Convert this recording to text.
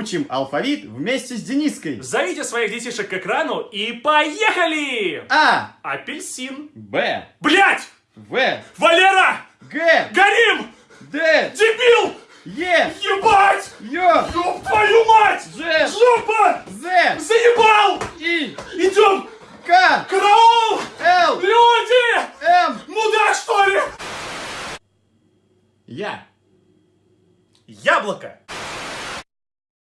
Учим алфавит вместе с Дениской. Зовите своих детишек к экрану и поехали! А. Апельсин. Б. Блять! В. Валера! Г. Горим! Д. Дебил! Е. Ебать! Ё. Ёб твою мать! Ж. Жопа! З. Заебал! И. Идем! К. Караул! Л. Люди! М. Мудак, что ли? Я. Яблоко!